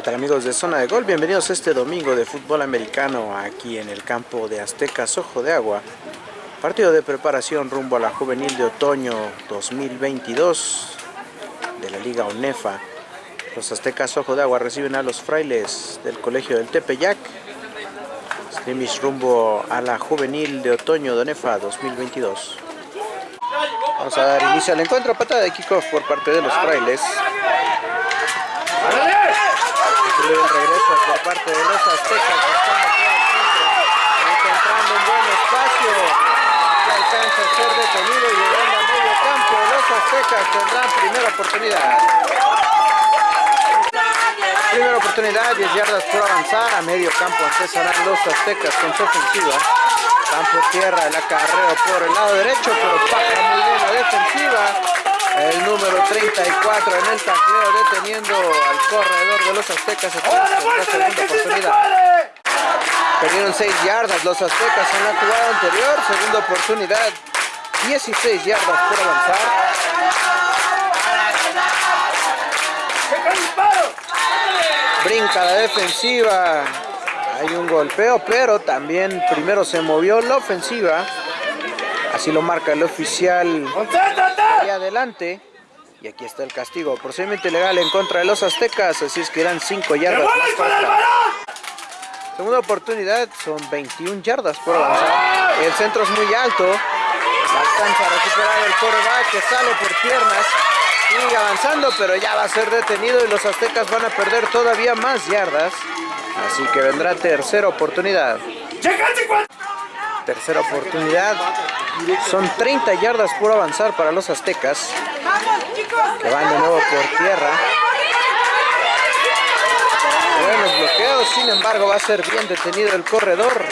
¿Qué tal amigos de Zona de Gol? Bienvenidos a este domingo de fútbol americano aquí en el campo de Aztecas Ojo de Agua. Partido de preparación rumbo a la juvenil de otoño 2022 de la Liga ONEFA. Los Aztecas Ojo de Agua reciben a los frailes del Colegio del Tepeyac. Scrimmage rumbo a la juvenil de otoño de ONEFA 2022. Vamos a dar inicio al encuentro, patada de kickoff por parte de los frailes el regreso por parte de los aztecas encontrando un buen espacio. Que alcanza a ser detenido y llegando a medio campo los aztecas tendrán primera oportunidad. Primera oportunidad 10 yardas por avanzar. A medio campo empezarán los aztecas con su ofensiva. Campo tierra el acarreo por el lado derecho pero baja muy bien la defensiva el número 34 en el tacleo deteniendo al corredor de los aztecas la segunda oportunidad. Perdieron 6 yardas los aztecas en la jugada anterior, segunda oportunidad, 16 yardas por avanzar. Brinca la defensiva, hay un golpeo, pero también primero se movió la ofensiva. Así lo marca el oficial ahí adelante. Y aquí está el castigo. Procedimiento legal en contra de los aztecas. Así es que eran 5 yardas Segunda oportunidad. Son 21 yardas por avanzar. El centro es muy alto. Alcanza a recuperar el coreback que sale por piernas. Sigue avanzando, pero ya va a ser detenido y los aztecas van a perder todavía más yardas. Así que vendrá tercera oportunidad. Tercera oportunidad. Son 30 yardas por avanzar para los aztecas. Que van de nuevo por tierra. Buenos bloqueos, sin embargo va a ser bien detenido el corredor.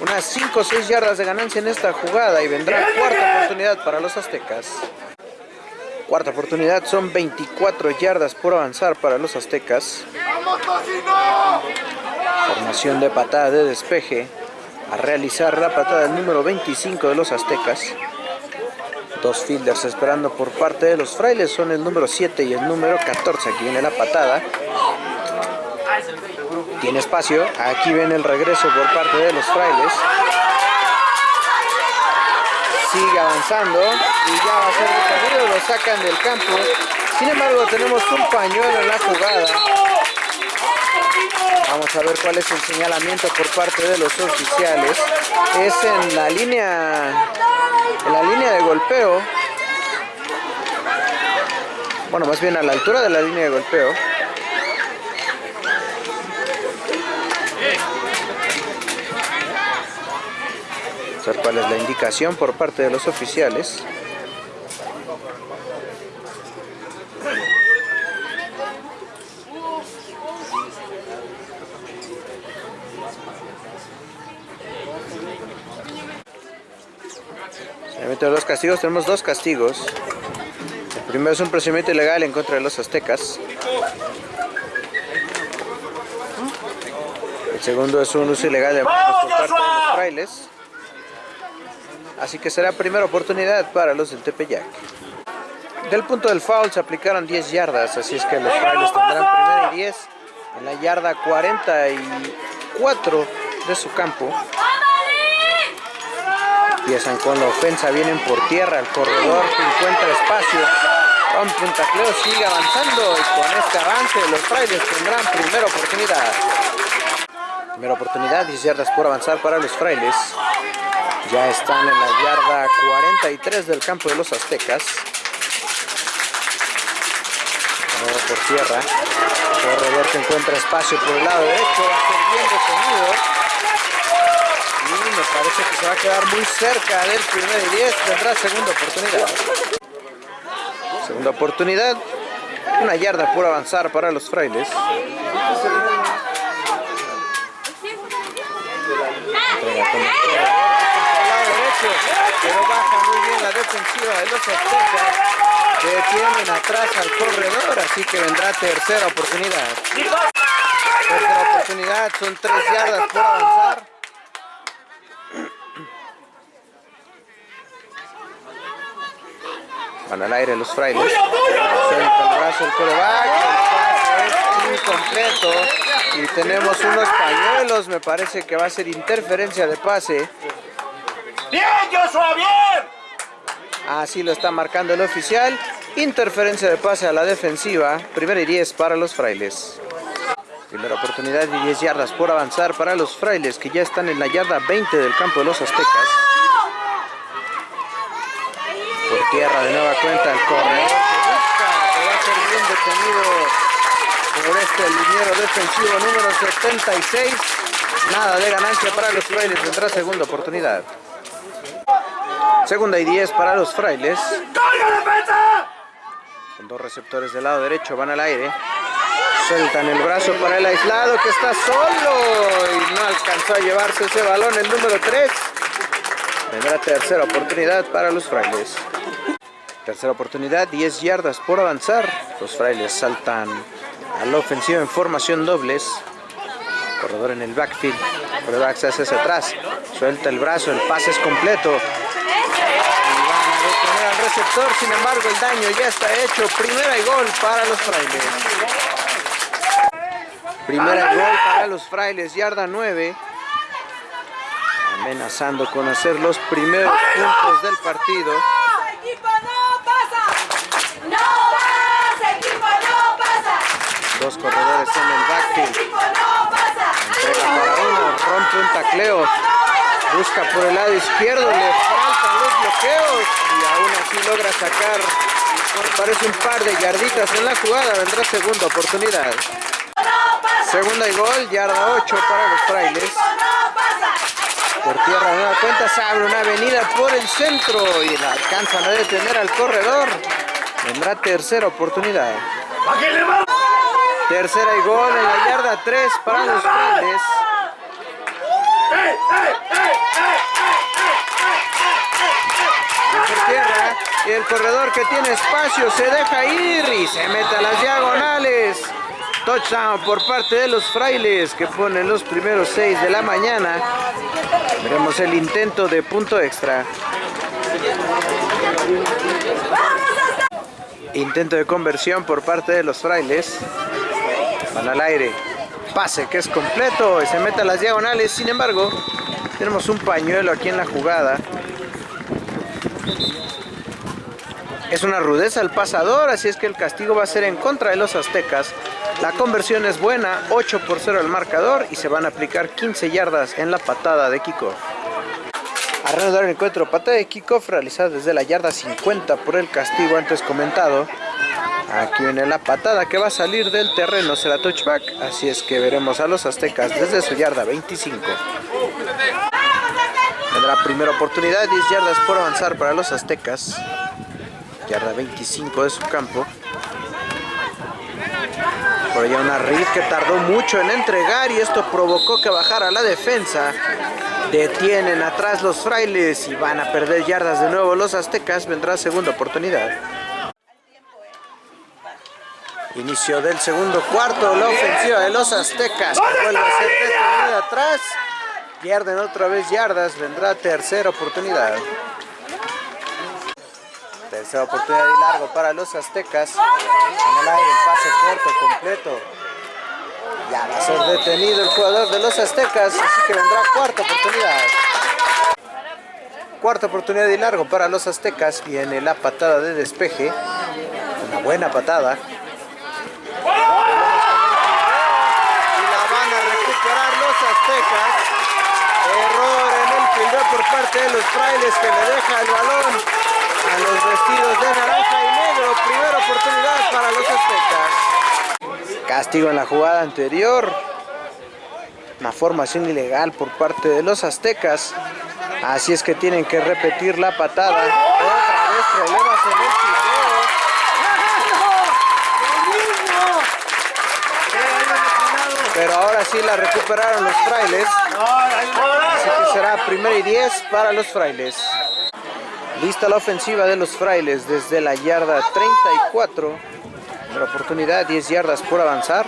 Unas 5 o 6 yardas de ganancia en esta jugada y vendrá cuarta oportunidad para los aztecas. Cuarta oportunidad, son 24 yardas por avanzar para los aztecas. Formación de patada de despeje a realizar la patada del número 25 de los aztecas. Dos fielders esperando por parte de los frailes son el número 7 y el número 14. Aquí viene la patada. Tiene espacio. Aquí viene el regreso por parte de los frailes. Sigue avanzando y ya va a ser detenido. Lo sacan del campo. Sin embargo, tenemos un pañuelo en la jugada. Vamos a ver cuál es el señalamiento por parte de los oficiales. Es en la línea, en la línea de golpeo. Bueno, más bien a la altura de la línea de golpeo. Vamos cuál es la indicación por parte de los oficiales. Entre los castigos tenemos dos castigos. El primero es un procedimiento ilegal en contra de los aztecas. El segundo es un uso ilegal de parte de los frailes. Así que será primera oportunidad para los del Tepeyac. Del punto del foul se aplicaron 10 yardas, así es que los frailes tendrán primera y 10 en la yarda 44 de su campo. Empiezan con la ofensa, vienen por tierra, el corredor encuentra espacio, rompe un tacleo, sigue avanzando y con este avance los frailes tendrán primera oportunidad. Primera oportunidad, 10 yardas por avanzar para los frailes. Ya están en la yarda 43 del campo de los aztecas. De por tierra. corredor que encuentra espacio por el lado derecho. Va a ser bien detenido me parece que se va a quedar muy cerca del primer y 10, tendrá segunda oportunidad. Segunda oportunidad, una yarda por avanzar para los frailes. pero baja muy bien la defensiva de los aztecas. Detienen atrás al corredor, así que vendrá tercera oportunidad. Tercera oportunidad, son tres yardas por avanzar. Van al aire los frailes. Suelta el brazo el coreback. El pase es completo. Y tenemos unos pañuelos, me parece que va a ser interferencia de pase. ¡Bien, Joshua, bien! Así lo está marcando el oficial. Interferencia de pase a la defensiva. Primera y 10 para los frailes. Primera oportunidad y 10 yardas por avanzar para los frailes que ya están en la yarda 20 del campo de los aztecas. Por tierra de nueva cuenta el corredor que busca, que va a ser bien detenido por este liniero defensivo número 76. Nada de ganancia para los frailes, vendrá segunda oportunidad. Segunda y 10 para los frailes. Con dos receptores del lado derecho van al aire. Sueltan el brazo para el aislado que está solo y no alcanzó a llevarse ese balón el número 3. Vendrá tercera oportunidad para los frailes. Tercera oportunidad, 10 yardas por avanzar. Los frailes saltan a la ofensiva en formación dobles. Corredor en el backfield. Corredor se hace hacia atrás. Suelta el brazo, el pase es completo. Y al receptor, sin embargo el daño ya está hecho. Primera y gol para los frailes. Primera y gol para los frailes, yarda 9. Amenazando con hacer los primeros puntos del partido. equipo no pasa! ¡No pasa! ¡Equipo no pasa! Dos corredores en el backfield. Entrega para uno, rompe un tacleo. Busca por el lado izquierdo, le faltan los bloqueos y aún así logra sacar, parece un par de yarditas en la jugada, vendrá segunda oportunidad. Segunda y gol, yarda 8 para los frailes. Por tierra de nueva cuenta se abre una avenida por el centro y la alcanzan a detener al corredor. Vendrá tercera oportunidad. Tercera y gol en la yarda 3 para los frailes. ¡Ey, ey, ey, ey, por tierra y el corredor que tiene espacio se deja ir y se mete a las diagonales. Touchdown por parte de los frailes que ponen los primeros seis de la mañana. Veremos el intento de punto extra. Intento de conversión por parte de los frailes. Van al aire. Pase que es completo y se mete a las diagonales. Sin embargo, tenemos un pañuelo aquí en la jugada. Es una rudeza el pasador, así es que el castigo va a ser en contra de los aztecas. La conversión es buena, 8 por 0 el marcador y se van a aplicar 15 yardas en la patada de kickoff. A reanudar el encuentro, patada de kickoff realizada desde la yarda 50 por el castigo antes comentado. Aquí viene la patada que va a salir del terreno, será touchback, así es que veremos a los aztecas desde su yarda 25. Tendrá primera oportunidad, 10 yardas por avanzar para los aztecas. Yarda 25 de su campo. Por allá una Reed que tardó mucho en entregar y esto provocó que bajara la defensa. Detienen atrás los frailes y van a perder yardas de nuevo los aztecas. Vendrá segunda oportunidad. Inicio del segundo cuarto, la ofensiva de los aztecas. que Vuelve a ser detenida atrás. Pierden otra vez yardas. Vendrá tercera oportunidad. Tercera oportunidad y largo para los aztecas. En el aire, pase corto, completo. Ya va a ser detenido el jugador de los aztecas, así que vendrá cuarta oportunidad. Cuarta oportunidad y largo para los aztecas. Viene la patada de despeje. Una buena patada. Y la van a recuperar los aztecas. Error en el fildeo por parte de los frailes que le deja el balón a los vestidos de naranja y negro. Primera oportunidad para los aztecas. Castigo en la jugada anterior. Una formación ilegal por parte de los aztecas. Así es que tienen que repetir la patada. Otra vez problemas en el fildeo. Pero ahora sí la recuperaron los frailes. Así que será primera y 10 para los frailes. Lista la ofensiva de los frailes desde la yarda 34. La oportunidad, 10 yardas por avanzar.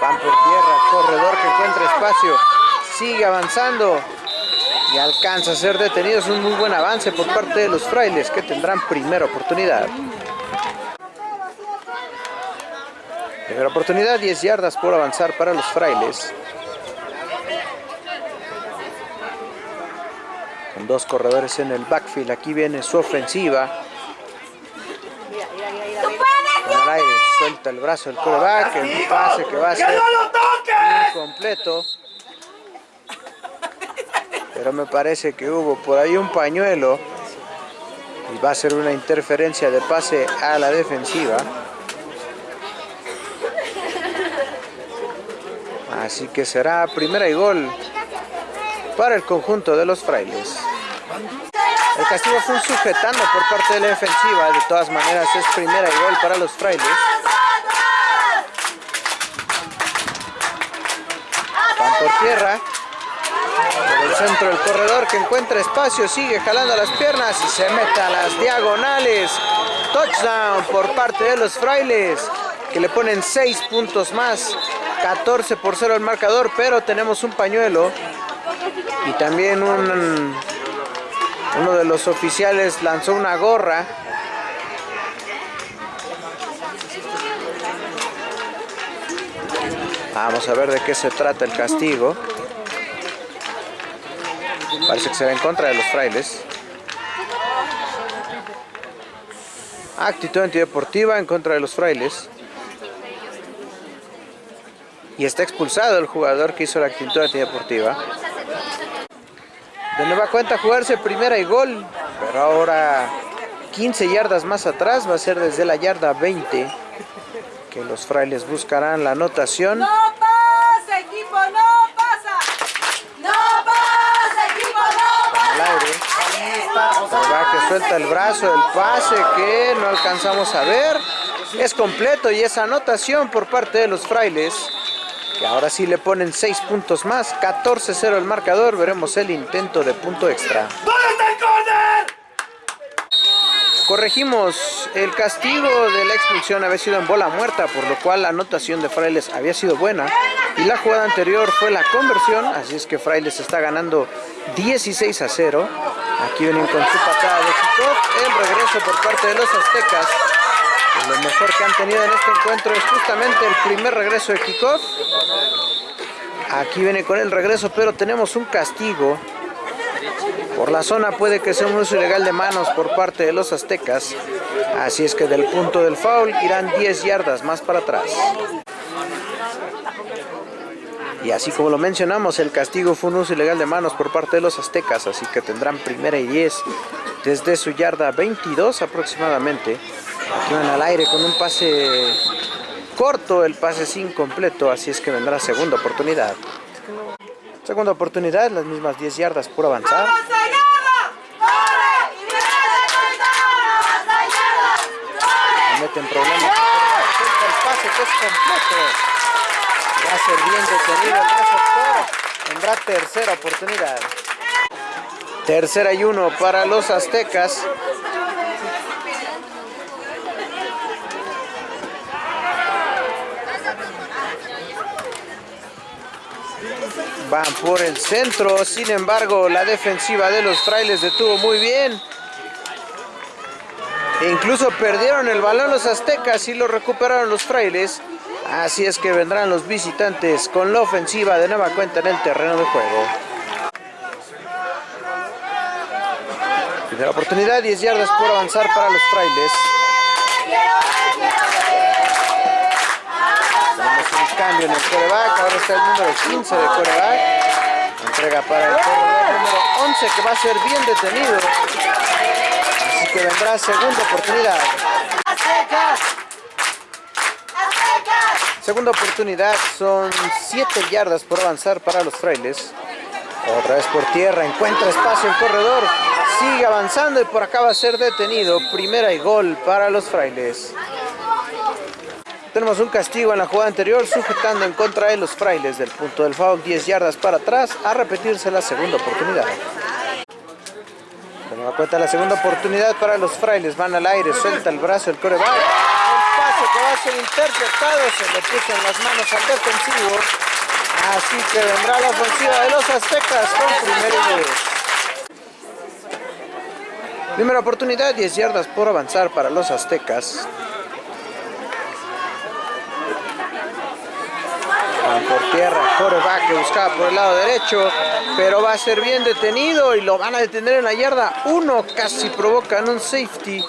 Van por tierra, corredor que encuentra espacio. Sigue avanzando. Y alcanza a ser detenido. Es un muy buen avance por parte de los frailes que tendrán primera oportunidad. Primera oportunidad, 10 yardas por avanzar para los frailes. Con dos corredores en el backfield. Aquí viene su ofensiva. Con el aire, suelta el brazo el coreback. El pase que va a ¡Que ser no lo toques! completo. Pero me parece que hubo por ahí un pañuelo. Y va a ser una interferencia de pase a la defensiva. Así que será primera y gol para el conjunto de los frailes. El castigo fue un sujetando por parte de la defensiva. De todas maneras es primera y gol para los frailes. Van por tierra. Por el centro del corredor que encuentra espacio, sigue jalando las piernas y se mete a las diagonales. Touchdown por parte de los frailes que le ponen 6 puntos más. 14 por 0 el marcador, pero tenemos un pañuelo y también un, uno de los oficiales lanzó una gorra. Vamos a ver de qué se trata el castigo. Parece que será en contra de los frailes. Actitud antideportiva en contra de los frailes. Y está expulsado el jugador que hizo la actitud antideportiva. De nueva cuenta jugarse primera y gol. Pero ahora 15 yardas más atrás va a ser desde la yarda 20 que los frailes buscarán la anotación. No pasa, equipo, no pasa. No pasa, equipo, no al pasa. aire. Va que suelta el brazo, el pase que no alcanzamos a ver. Es completo y es anotación por parte de los frailes. Que ahora sí le ponen 6 puntos más. 14-0 el marcador. Veremos el intento de punto extra. Corregimos el castigo de la expulsión había sido en bola muerta, por lo cual la anotación de Frailes había sido buena. Y la jugada anterior fue la conversión, así es que Frailes está ganando 16 a 0. Aquí vienen con su patada de kickoff. El regreso por parte de los aztecas. Lo mejor que han tenido en este encuentro es justamente el primer regreso de kickoff. Aquí viene con el regreso, pero tenemos un castigo. Por la zona puede que sea un uso ilegal de manos por parte de los aztecas. Así es que del punto del foul irán 10 yardas más para atrás. Y así como lo mencionamos, el castigo fue un uso ilegal de manos por parte de los aztecas, así que tendrán primera y 10 desde su yarda 22 aproximadamente. Aquí van al aire con un pase corto, el pase es incompleto, así es que vendrá segunda oportunidad. Segunda oportunidad, las mismas 10 yardas por avanzar. ¡Vamos allá! ¡Corre! ¡Y viene de ¡Vamos allá! Se meten problemas. El pase que es completo. Va a ser bien detenido el receptor. Tendrá tercera oportunidad. Tercera y uno para los aztecas. Van por el centro, sin embargo la defensiva de los frailes detuvo muy bien. Incluso perdieron el balón los aztecas y lo recuperaron los frailes. Así es que vendrán los visitantes con la ofensiva de nueva cuenta en el terreno de juego. Primera oportunidad, 10 yardas por avanzar para los frailes. Cambio en el coreback, ahora está el número 15 de coreback. Entrega para el corredor número 11 que va a ser bien detenido. Así que vendrá segunda oportunidad. Segunda oportunidad son 7 yardas por avanzar para los frailes. Otra vez por tierra, encuentra espacio el corredor. Sigue avanzando y por acá va a ser detenido. Primera y gol para los frailes. Tenemos un castigo en la jugada anterior, sujetando en contra de los frailes del punto del foul, 10 yardas para atrás, a repetirse la segunda oportunidad. Se da cuenta la segunda oportunidad para los frailes, van al aire, suelta el brazo el coreback. Un pase que va a ser interceptado, se le puso en las manos al defensivo. Así que vendrá la ofensiva de los aztecas con primero y. Primera oportunidad, 10 yardas por avanzar para los aztecas. Van por tierra, coreback que buscaba por el lado derecho, pero va a ser bien detenido y lo van a detener en la yarda 1, casi provocan un safety.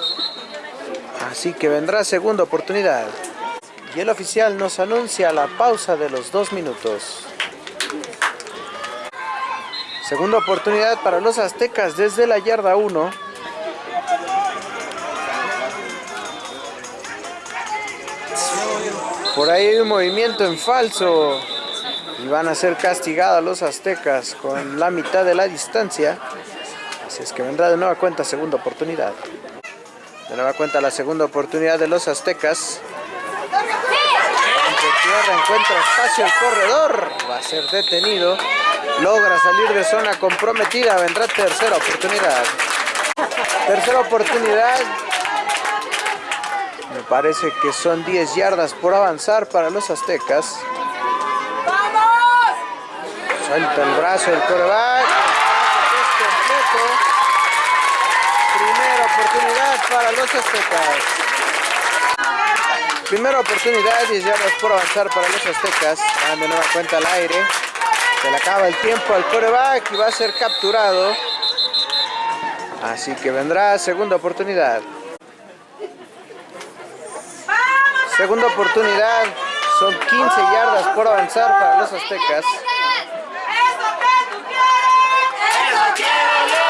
Así que vendrá segunda oportunidad. Y el oficial nos anuncia la pausa de los dos minutos. Segunda oportunidad para los aztecas desde la yarda 1. Por ahí hay un movimiento en falso. Y van a ser castigados los aztecas con la mitad de la distancia. Así es que vendrá de nueva cuenta segunda oportunidad. De nueva cuenta la segunda oportunidad de los aztecas. Tierra encuentra espacio el corredor. Va a ser detenido. Logra salir de zona comprometida. Vendrá tercera oportunidad. Tercera oportunidad. Parece que son 10 yardas por avanzar para los aztecas. ¡Vamos! Suelta el brazo del coreback. Es completo. Primera oportunidad para los aztecas. Primera oportunidad, 10 yardas por avanzar para los aztecas. Dan de nueva cuenta al aire. Se le acaba el tiempo al coreback y va a ser capturado. Así que vendrá segunda oportunidad. Segunda oportunidad. Son 15 yardas por avanzar para los aztecas. ¡Eso que tú quieres! ¡Eso quiero yo!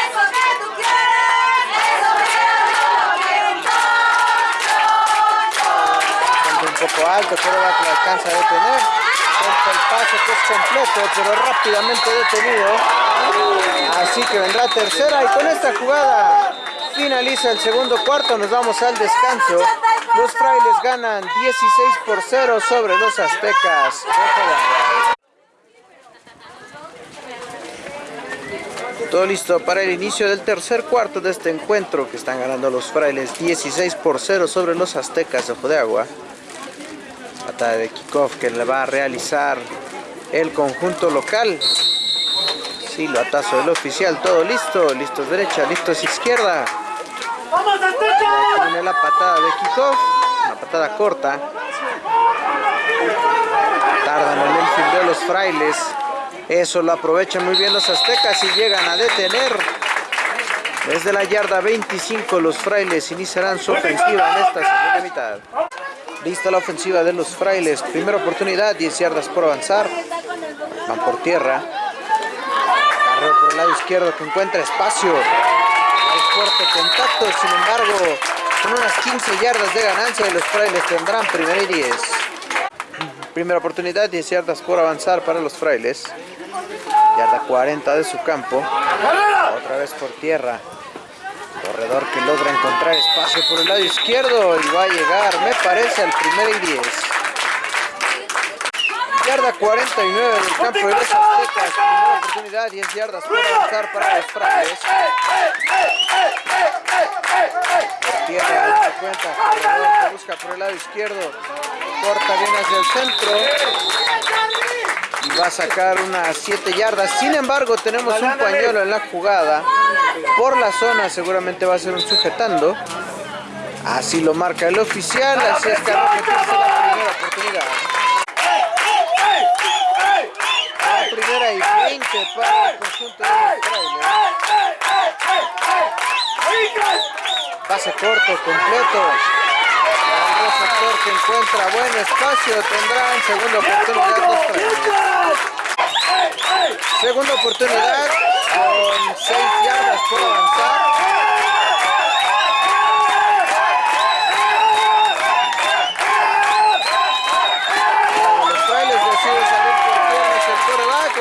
¡Eso que tú quieres! ¡Eso quiero yo! Un poco alto, coreback le alcanza a detener. Suelta el pase que es completo, pero rápidamente detenido. Así que vendrá tercera y con esta jugada finaliza el segundo cuarto. Nos vamos al descanso. Los frailes ganan 16 por 0 sobre los aztecas. Todo listo para el inicio del tercer cuarto de este encuentro que están ganando los frailes 16 por 0 sobre los aztecas de Agua. Patada de kickoff que le va a realizar el conjunto local. Sí, lo atazo del oficial, todo listo, listos derecha, listos izquierda. ¡Vamos, Azteca! Viene la patada de kickoff, una patada corta. Tardan en el field de los frailes. Eso lo aprovechan muy bien los aztecas y llegan a detener. Desde la yarda 25 los frailes iniciarán su ofensiva en esta segunda mitad. Lista la ofensiva de los frailes. Primera oportunidad, 10 yardas por avanzar. Van por tierra. Carreo por el lado izquierdo que encuentra espacio. Fuerte contacto, sin embargo, con unas 15 yardas de ganancia los frailes tendrán primera y 10. Primera oportunidad, 10 yardas por avanzar para los frailes. Yarda 40 de su campo. Otra vez por tierra. Corredor que logra encontrar espacio por el lado izquierdo y va a llegar, me parece, al primer y 10. Yarda 49 del campo de los aztecas. Primera oportunidad, 10 yardas por avanzar para los frailes. Por tierra, corredor que busca por el lado izquierdo. Corta bien hacia el centro. Y va a sacar unas 7 yardas. Sin embargo, tenemos un pañuelo en la jugada. Por la zona seguramente va a ser un sujetando. Así lo marca el oficial. Así es que la primera oportunidad. Primera y 20 para el conjunto de los. Pase corto, completo. El receptor que encuentra buen espacio tendrán segunda oportunidad. Segunda oportunidad con 6 yardas por avanzar.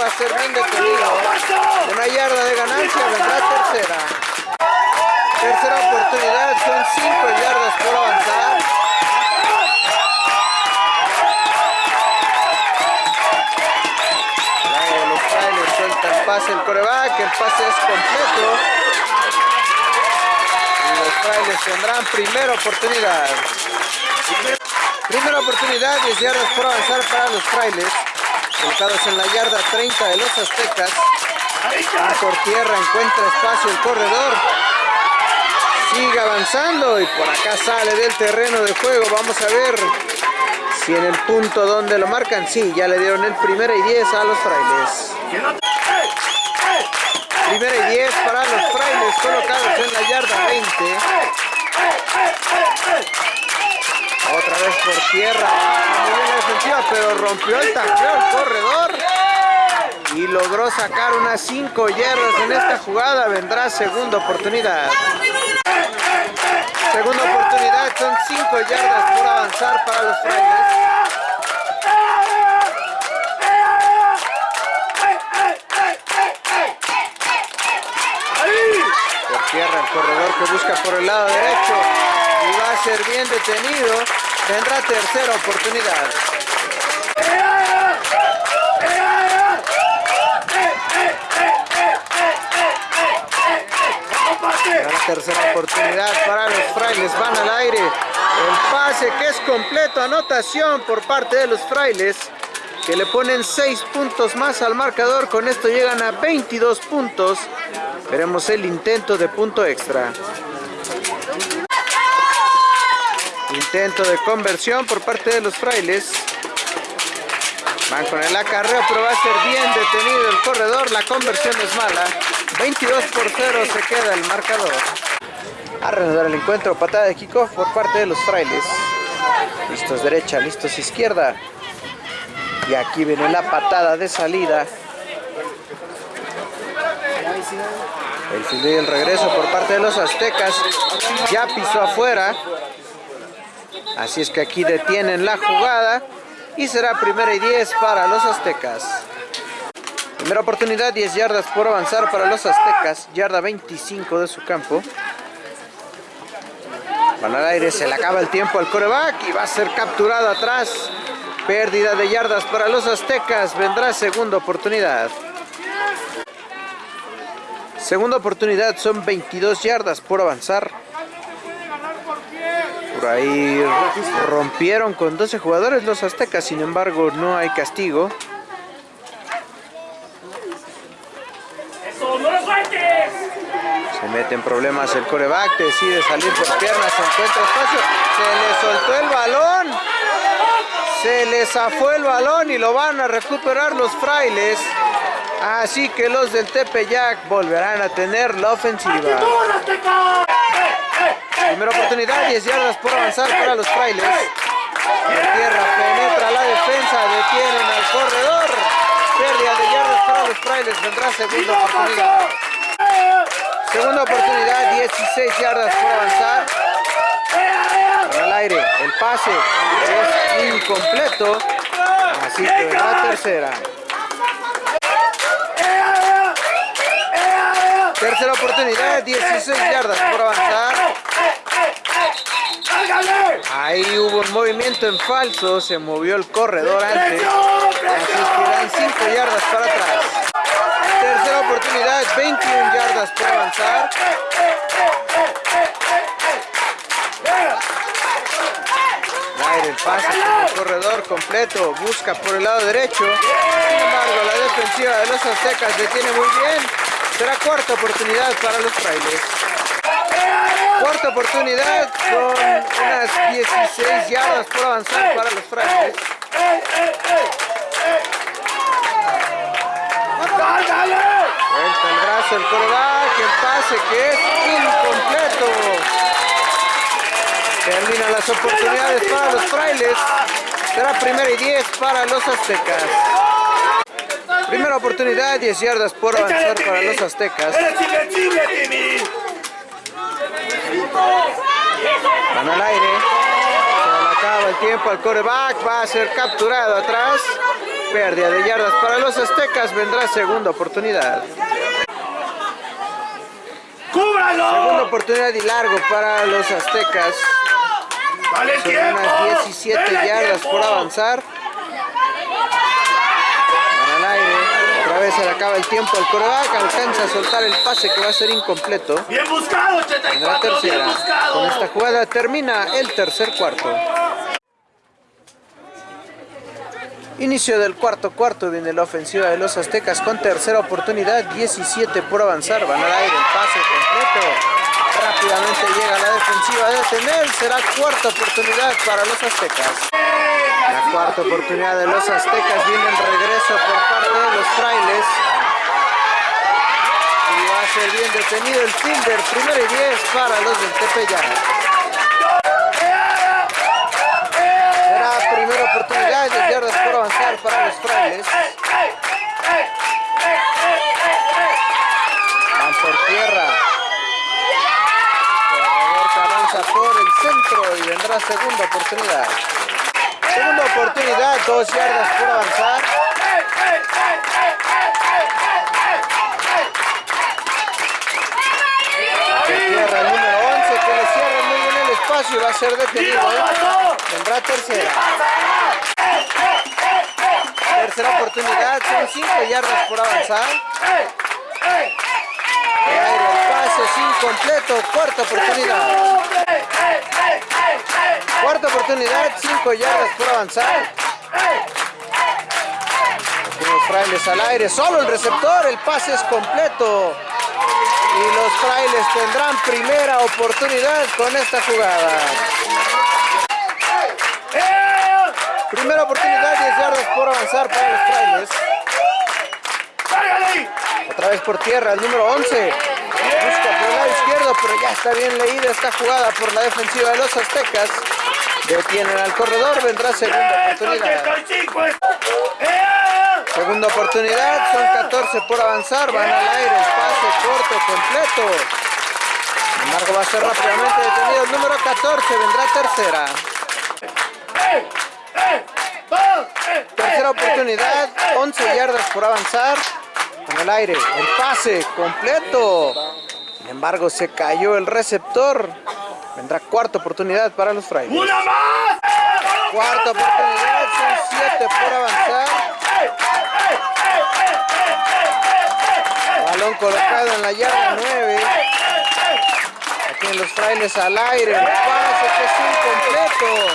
Va a ser bien detenido. Una yarda de ganancia, vendrá tercera. Tercera oportunidad, son 5 yardas por avanzar. Los trailers sueltan el pase el coreback, el pase es completo. Y los trailers tendrán primera oportunidad. Primera oportunidad, 10 yardas por avanzar para los trailers. Colocados en la yarda 30 de los aztecas. Va por tierra, encuentra espacio el corredor. Sigue avanzando y por acá sale del terreno de juego. Vamos a ver si en el punto donde lo marcan, sí, ya le dieron el primera y 10 a los frailes. Primera y 10 para los frailes colocados en la yarda 20. Vez por tierra. Muy bien defensiva, pero rompió el tacleo el corredor. Y logró sacar unas 5 yardas en esta jugada. Vendrá segunda oportunidad. Segunda oportunidad, son 5 yardas por avanzar para los frailes. Por tierra el corredor que busca por el lado derecho y va a ser bien detenido. Vendrá tercera oportunidad. Tercera oportunidad para los frailes, van al aire. El pase que es completo, anotación por parte de los frailes, que le ponen 6 puntos más al marcador. Con esto llegan a 22 puntos. Veremos el intento de punto extra. Intento de conversión por parte de los frailes. Van con el acarreo, pero va a ser bien detenido el corredor. La conversión es mala. 22 por 0 se queda el marcador. A reanudar el encuentro, patada de kickoff por parte de los frailes. Listos derecha, listos izquierda. Y aquí viene la patada de salida. El fin y regreso por parte de los aztecas. Ya pisó afuera. Así es que aquí detienen la jugada. Y será primera y 10 para los aztecas. Primera oportunidad, 10 yardas por avanzar para los aztecas. Yarda 25 de su campo. Van al aire, se le acaba el tiempo al coreback y va a ser capturado atrás. Pérdida de yardas para los aztecas. Vendrá segunda oportunidad. Segunda oportunidad, son 22 yardas por avanzar. Ahí rompieron con 12 jugadores los aztecas, sin embargo no hay castigo. Se mete en problemas el coreback, decide salir por piernas, se encuentra espacio, se le soltó el balón, se le zafó el balón y lo van a recuperar los frailes. Así que los del Tepeyac volverán a tener la ofensiva. Primera oportunidad, 10 yardas por avanzar para los frailes. La tierra penetra la defensa, detienen al corredor. Pérdida de yardas para los frailes, vendrá segunda oportunidad. Segunda oportunidad, 16 yardas por avanzar. Para el aire, el pase es incompleto. Así que vendrá tercera. Tercera oportunidad, 16 yardas por avanzar. Ahí hubo un movimiento en falso, se movió el corredor antes. Así que dan 5 yardas para atrás. Tercera oportunidad, 21 yardas por avanzar. El pase el corredor completo, busca por el lado derecho. Sin embargo, la defensiva de los aztecas detiene muy bien. Será cuarta oportunidad para los frailes. Cuarta oportunidad con unas 16 yardas por avanzar para los frailes. Vuelta el brazo el coreback, el pase que es incompleto. Terminan las oportunidades para los frailes. Será primera y 10 para los aztecas. Primera oportunidad, 10 yardas por avanzar para los aztecas. Van al aire. Se le acaba el tiempo al coreback. Va a ser capturado atrás. Pérdida de yardas para los aztecas. Vendrá segunda oportunidad. Segunda oportunidad y largo para los aztecas. Son unas 17 yardas por avanzar. Van al aire. Otra vez se le acaba el tiempo al coreback. Alcanza a soltar el pase que va a ser incompleto. Bien buscado, En la 84, bien tercera. buscado. Con esta jugada termina el tercer cuarto. Inicio del cuarto cuarto viene la ofensiva de los aztecas con tercera oportunidad, 17 por avanzar, van al aire el pase completo. Rápidamente llega la defensiva de detener. Será cuarta oportunidad para los aztecas. La cuarta oportunidad de los aztecas viene en regreso por parte de los frailes. Y va a ser bien detenido el fielder. Primero y 10 para los del Tepeyac. Será primera oportunidad de yardas por avanzar para los frailes. Van por tierra. Corredor que avanza por el centro y vendrá segunda oportunidad. Segunda oportunidad, dos yardas por avanzar. De tierra el número 11 que le cierra muy bien el espacio y va a ser detenido. ¿eh? Vendrá tercera. Tercera oportunidad, son 5 yardas por avanzar. El pase es incompleto, cuarta oportunidad. Oportunidad, 5 yardas por avanzar. Aquí los frailes al aire, solo el receptor, el pase es completo. Y los frailes tendrán primera oportunidad con esta jugada. Primera oportunidad, 10 yardas por avanzar para los frailes. Otra vez por tierra, el número 11. Busca por el lado izquierdo, pero ya está bien leída esta jugada por la defensiva de los aztecas. Detienen al corredor, vendrá segunda oportunidad. Segunda oportunidad, son 14 por avanzar, van al aire, el pase corto, completo. Sin embargo, va a ser rápidamente detenido el número 14, vendrá tercera. Tercera oportunidad, 11 yardas por avanzar. En el aire, el pase completo. Sin embargo, se cayó el receptor. Vendrá cuarta oportunidad para los frailes. ¡Una más! Cuarta oportunidad, son 7 por avanzar. Balón colocado en la yarda 9. Aquí los frailes al aire, el pase que es incompleto.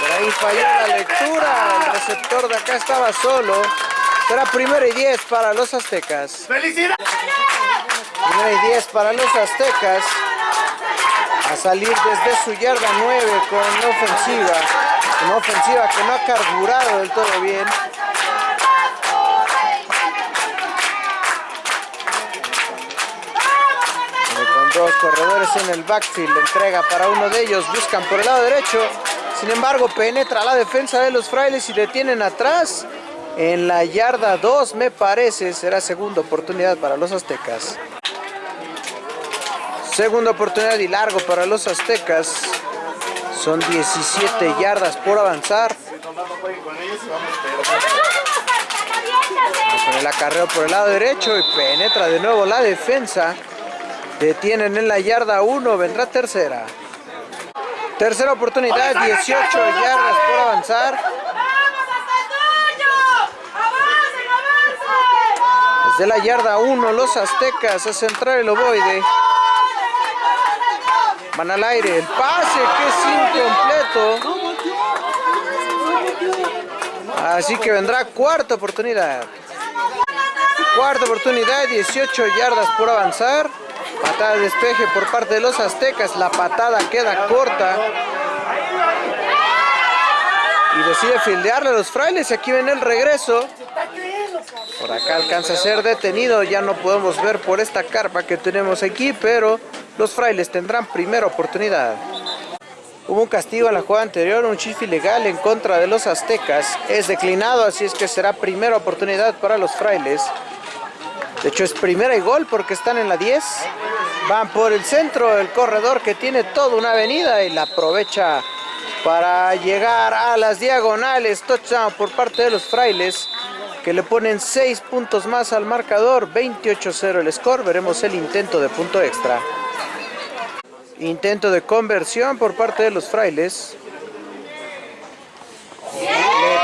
Por ahí falló la lectura, el receptor de acá estaba solo. Será primero y 10 para los aztecas. ¡Felicidades! Primero y 10 para los aztecas. A salir desde su yarda 9 con la ofensiva. Una ofensiva que no ha carburado del todo bien. Con dos corredores en el backfield, entrega para uno de ellos, buscan por el lado derecho. Sin embargo, penetra la defensa de los frailes y detienen atrás. En la yarda 2, me parece, será segunda oportunidad para los aztecas. Segunda oportunidad y largo para los aztecas. Son 17 yardas por avanzar. Con el acarreo por el lado derecho y penetra de nuevo la defensa. Detienen en la yarda 1, vendrá tercera. Tercera oportunidad, 18 yardas por avanzar. ¡Vamos hasta el tuyo! ¡Avancen, avancen! Desde la yarda 1, los aztecas a centrar el ovoide. Van al aire, el pase que es incompleto. Así que vendrá cuarta oportunidad. Cuarta oportunidad, 18 yardas por avanzar. Patada de despeje por parte de los aztecas. La patada queda corta. Y decide fildearle a los frailes. Y aquí ven el regreso. Por acá alcanza a ser detenido. Ya no podemos ver por esta carpa que tenemos aquí. Pero los frailes tendrán primera oportunidad. Hubo un castigo en la jugada anterior, un chif ilegal en contra de los aztecas. Es declinado, así es que será primera oportunidad para los frailes. De hecho es primera y gol porque están en la 10. Van por el centro, el corredor que tiene toda una avenida y la aprovecha para llegar a las diagonales. Touchdown por parte de los frailes que le ponen 6 puntos más al marcador. 28-0 el score. Veremos el intento de punto extra. Intento de conversión por parte de los frailes. Le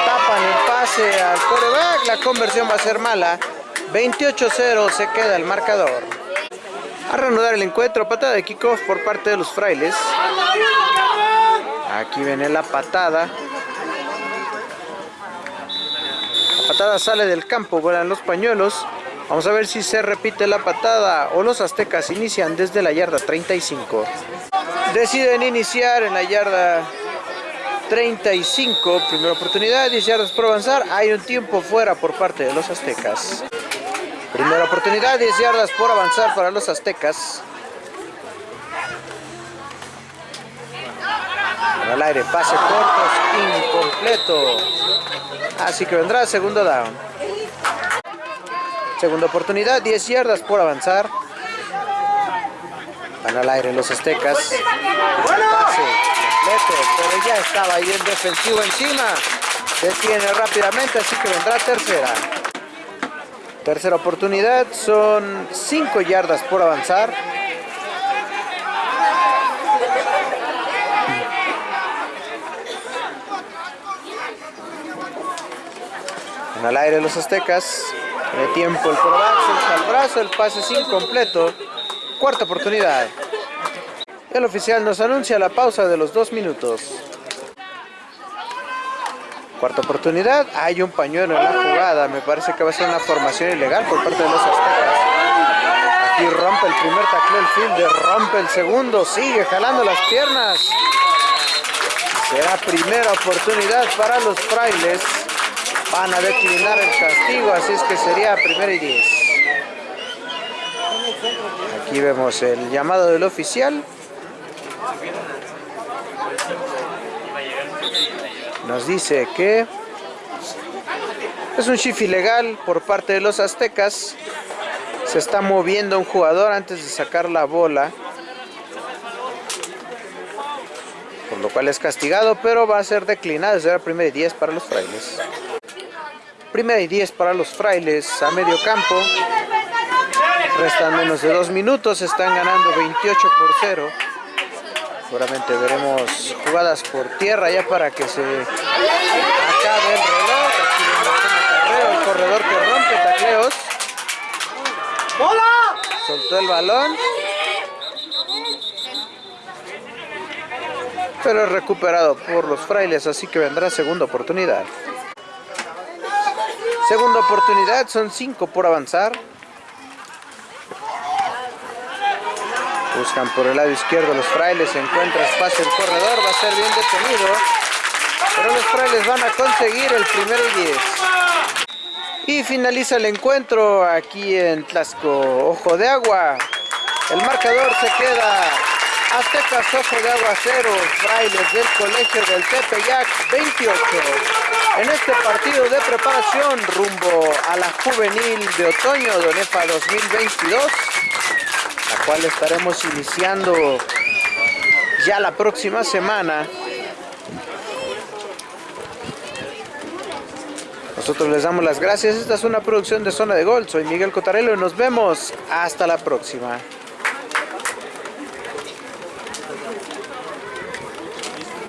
tapan el pase al coreback. La conversión va a ser mala. 28-0 se queda el marcador. A reanudar el encuentro, patada de kickoff por parte de los frailes. Aquí viene la patada. La patada sale del campo, vuelan los pañuelos. Vamos a ver si se repite la patada o los aztecas inician desde la yarda 35. Deciden iniciar en la yarda 35. Primera oportunidad, 10 yardas por avanzar. Hay un tiempo fuera por parte de los aztecas. Primera oportunidad, 10 yardas por avanzar para los aztecas. Al aire, pase cortos, incompleto. Así que vendrá segundo down. Segunda oportunidad, 10 yardas por avanzar. Van al aire los aztecas. Pase completo, pero ya estaba ahí el defensivo encima. Detiene rápidamente, así que vendrá tercera. Tercera oportunidad, son 5 yardas por avanzar. al aire los aztecas. De tiempo el suelta el brazo, el pase es incompleto. Cuarta oportunidad. El oficial nos anuncia la pausa de los dos minutos. Cuarta oportunidad. Hay un pañuelo en la jugada. Me parece que va a ser una formación ilegal por parte de los aztecas. Aquí rompe el primer tackle el fielder, rompe el segundo, sigue jalando las piernas. Será primera oportunidad para los frailes. Van a declinar el castigo, así es que sería primera y diez. Aquí vemos el llamado del oficial. Nos dice que es un shift ilegal por parte de los aztecas. Se está moviendo un jugador antes de sacar la bola. Por lo cual es castigado, pero va a ser declinado. Será primera y 10 para los frailes. Primera y 10 para los frailes a medio campo. Restan menos de dos minutos. Están ganando 28 por 0. Seguramente veremos jugadas por tierra ya para que se acabe el reloj. Aquí vemos el corredor que rompe tacleos. Soltó el balón. Pero es recuperado por los frailes, así que vendrá segunda oportunidad. Segunda oportunidad, son cinco por avanzar. Buscan por el lado izquierdo los frailes, encuentra espacio el corredor, va a ser bien detenido. Pero los frailes van a conseguir el primero y 10. Y finaliza el encuentro aquí en Tlasco, Ojo de Agua. El marcador se queda Aztecas Ojo de Agua 0, Frailes del Colegio del Tepeyac 28. En este partido de preparación rumbo a la juvenil de otoño de ONEFA 2022, la cual estaremos iniciando ya la próxima semana. Nosotros les damos las gracias. Esta es una producción de Zona de Gol. Soy Miguel Cotarelo y nos vemos hasta la próxima.